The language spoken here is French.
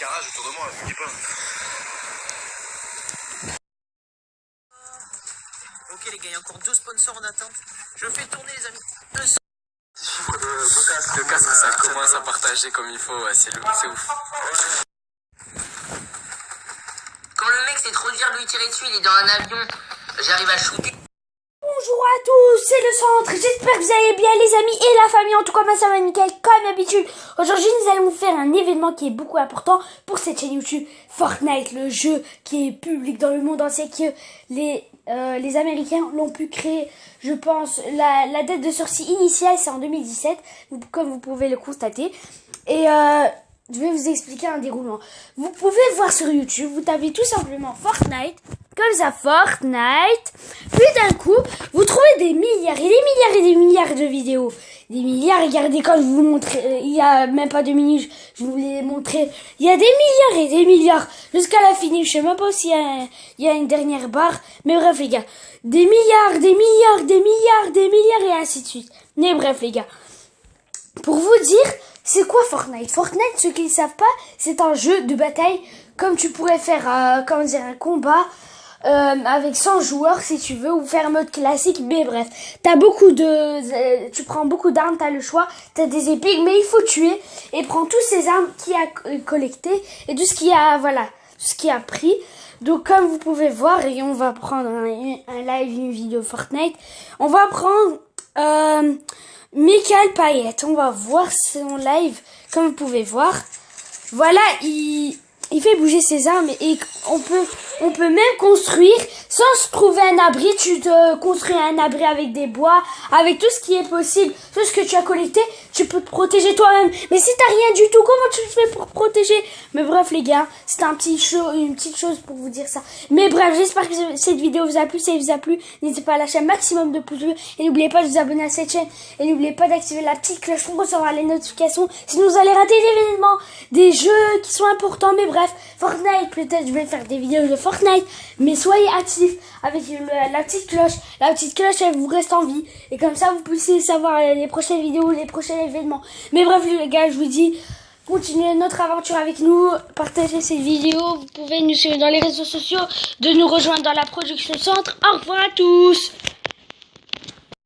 barrage autour de moi, je vous dis pas. Ok les gars, il y a encore deux sponsors en attente. Je fais tourner les amis. Deux Le casque, ça commence à partager comme il faut, ouais, c'est le- c'est ouf. Quand le mec c'est trop dur de lui tirer dessus, il est dans un avion, j'arrive à shooter. Bonjour à tous, c'est le centre, j'espère que vous allez bien les amis et la famille, en tout cas ça va nickel comme d'habitude. Aujourd'hui nous allons faire un événement qui est beaucoup important pour cette chaîne YouTube, Fortnite, le jeu qui est public dans le monde entier, que les, euh, les Américains l'ont pu créer, je pense, la, la date de sortie initiale c'est en 2017, vous- comme vous pouvez le constater. Et euh, je vais vous expliquer un déroulement. Vous pouvez voir sur YouTube, vous tapez tout simplement Fortnite, comme ça, Fortnite. Puis d'un coup, vous trouvez des milliards et des milliards et des milliards de vidéos. Des milliards, regardez quand je vous montre, euh, il y a même pas deux minutes, je vous l'ai montré. Il y a des milliards et des milliards jusqu'à la fin. Je sais même pas s'il y, y a une dernière barre. Mais bref, les gars. Des milliards, des milliards, des milliards, des milliards et ainsi de suite. Mais bref, les gars. Pour vous dire, c'est quoi Fortnite? Fortnite, ceux qui ne savent pas, c'est un jeu de bataille comme tu pourrais faire euh, comment dire, un combat euh, avec 100 joueurs si tu veux, ou faire mode classique, mais bref. T'as beaucoup de... euh, tu prends beaucoup d'armes, t'as le choix, t'as des épiques, mais il faut tuer, et prends tous ces armes qu'il a co- collectées, et tout ce qu'il a, voilà, tout ce qu'il a pris. Donc comme vous pouvez voir, et on va prendre un, live, une vidéo Fortnite, on va prendre... Euh, Michael Payet, on va voir son live, comme vous pouvez voir. Voilà, il, il fait bouger ses armes et on peut, on peut même construire sans se trouver un abri. Tu te construis un abri avec des bois, avec tout ce qui est possible, tout ce que tu as collecté, tu peux te protéger toi-même. Mais si t'as rien du tout, comment tu fais pour protéger? Mais bref les gars, c'est un petit show, une petite chose pour vous dire ça. Mais bref, j'espère que cette vidéo vous a plu. Si elle vous a plu, n'hésitez pas à lâcher un maximum de pouces bleus et n'oubliez pas de vous abonner à cette chaîne et n'oubliez pas d'activer la petite cloche pour recevoir les notifications. Sinon vous allez rater des événements, des jeux qui sont importants. Mais Fortnite, peut-être je vais faire des vidéos de Fortnite, mais soyez actifs avec la petite cloche. La petite cloche, elle vous reste en vie et comme ça vous puissiez savoir les prochaines vidéos, les prochains événements. Mais bref les gars, je vous dis. Continuez notre aventure avec nous, partagez cette vidéo, vous pouvez nous suivre dans les réseaux sociaux, de nous rejoindre dans la production centre. Au revoir à tous